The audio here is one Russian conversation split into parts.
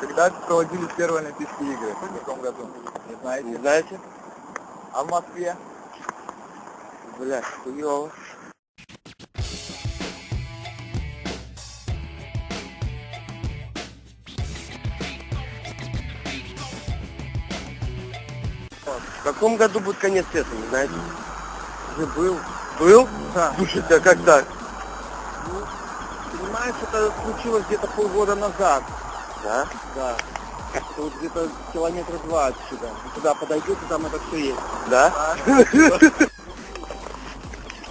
Когда проводились первые Олимпийские игры? В каком году? Не знаете? Не знаете? А в Москве? Бля, хуёво. В каком году будет конец света, не знаете? Уже был. Был? Да. Слушайте, а как так? Ну, понимаешь, это случилось где-то полгода назад. Да? Да. Это вот где-то километра два отсюда. Вы туда подойдете, там это все есть. Да?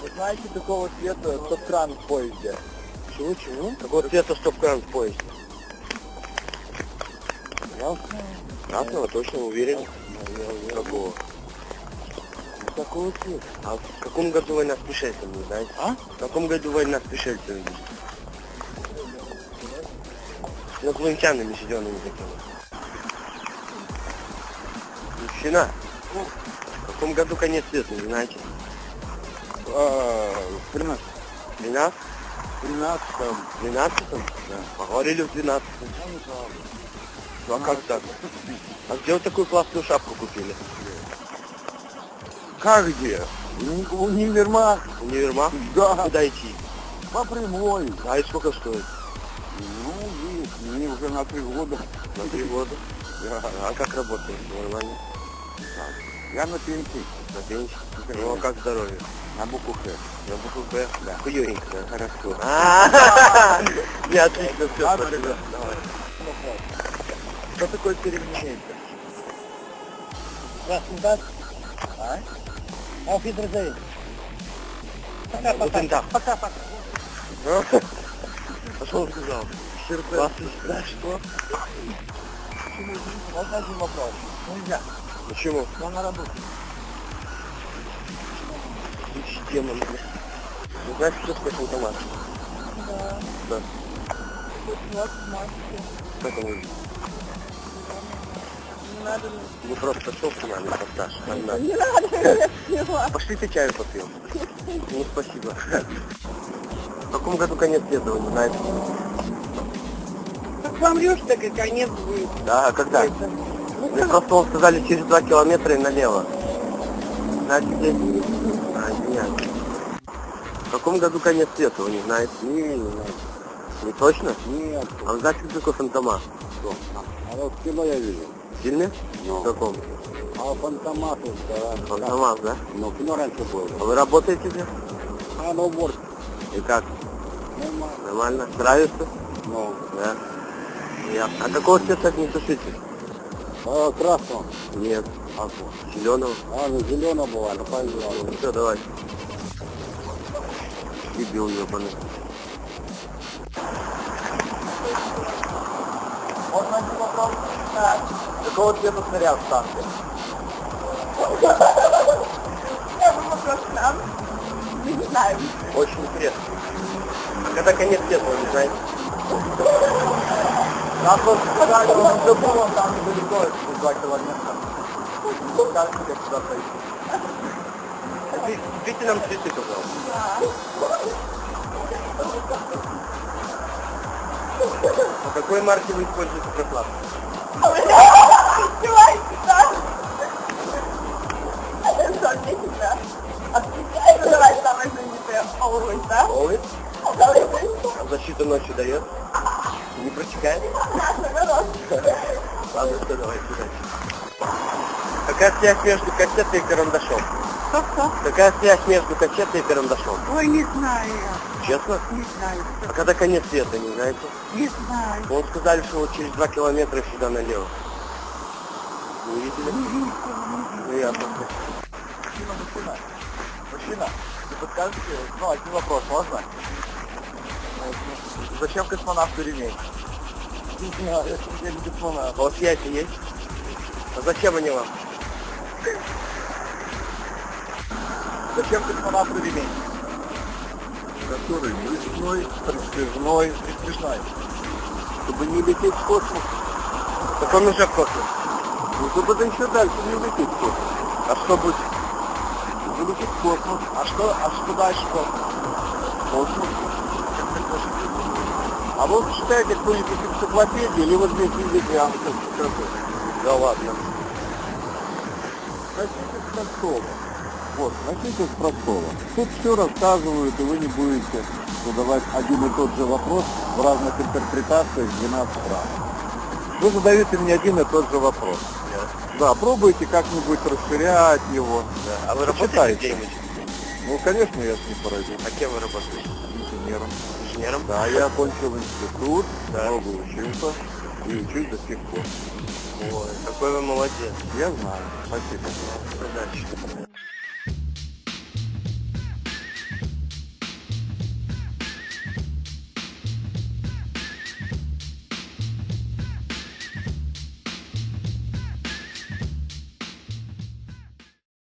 Вы знаете, какого цвета стоп-кран в поезде? Чего, чего? Какого цвета стоп-кран в поезде? Красного. Красного, точно уверен. Какого? Какого цвета? А в каком году война с пришельцами, знаете? А? В каком году война с пришельцами инопланетянами зелеными такими. Мужчина, в каком году конец света, не знаете? А, в 13. 12? 13 В 12 Да. Поговорили в 12 Ну а как так? А где вы такую классную шапку купили? Как где? Уни- Универмаг. Универмаг? Да. Куда идти? По прямой. А и сколько стоит? Ну, мне уже на три года. На три года. Да. А как работает? Нормально? Я на пенсии. На пенсии? Ну а как здоровье? На букву Х. На букву Б? Да. Хуёненько, да? Хорошо. Не, отлично, все, спасибо. Что такое переменение? Здравствуйте, да? А? Auf Wiedersehen. Пока, пока. Пока, пока. А он сказал? Вас да, что? Можно один вопрос? Нельзя. Почему? Я на работе. Демон, бля. Ну знаешь, что такое автомат? Да. Да. Вот, мальчики. Как он выглядит? Не надо. Ну просто шел с нами, постаж. Одна. Не надо. Не надо. Пошли чаю попьем. Ну спасибо. В каком году конец не знаете? Помрешь, так и конец будет. Да, а когда? Ну, Мне просто сказали через два километра и налево. Знаете, где? А, нет. В каком году конец света, вы не знаете? Не, не знаю. Не точно? Нет. А вы знаете, что такое фантома? Что? А вот в кино я видел. В фильме? Ну. В каком? А фантомат, да. Фантомас, да? Ну, кино раньше было. А вы работаете здесь? А, на уборке. И как? Нормально. Нормально? Нравится? Ну, Да. Ясно. А какого цвета огнетушитель? а красного. Нет. А? Зеленого? А, ну, зеленого было, ну, пойдем. Ну все, давай. Дебил ебаный. Можно один вопрос? Да. Какого цвета снаряд в танке? Я бы вопрос нам. Не знаем. Очень интересно. Когда конец вы не знаете? Нам просто сказали, он забыл, там недалеко, это два километра. Как мне туда пройти? Купи- Купите нам цветы, пожалуйста. По какой марке вы используете прокладку? А защита ночью дает? Не протекает? Ладно, все, давайте удачи. Какая связь между кассетой и карандашом? Что-что? Какая связь между кассетой и карандашом? Ой, не знаю я. Честно? Не знаю. А когда конец света, не знаете? Не знаю. Он сказали, что вот через два километра сюда налево. Не видели? Ну ясно. Мужчина, мужчина. Мужчина, не подскажете, ну, один вопрос, можно? Зачем космонавту ремень? Не знаю, я не космонавт. А у вас яйца есть? А зачем они вам? Зачем космонавту ремень? Который брюшной, пристыжной, пристыжной. Чтобы не лететь в космос. Так он уже в космос. Ну, чтобы да еще дальше не лететь в космос. А что будет? Лететь в космос. А что, а что дальше в космос? Космос. А вы читаете кто-нибудь энциклопедию, или вы здесь видите ангел Да ладно. Начните с простого. Вот, начните с простого. Тут все рассказывают, и вы не будете задавать один и тот же вопрос в разных интерпретациях 12 раз. Вы задаете мне один и тот же вопрос. Да, пробуйте как-нибудь расширять его. Да. А вы работаете Почитайте. где-нибудь? Ну, конечно, я ж не паразит. А кем вы работаете? Инженером. Инженером? Да, я окончил институт, Да. много учился и учусь до сих пор. Ой, какой вы молодец. Я знаю. Спасибо. Удачи.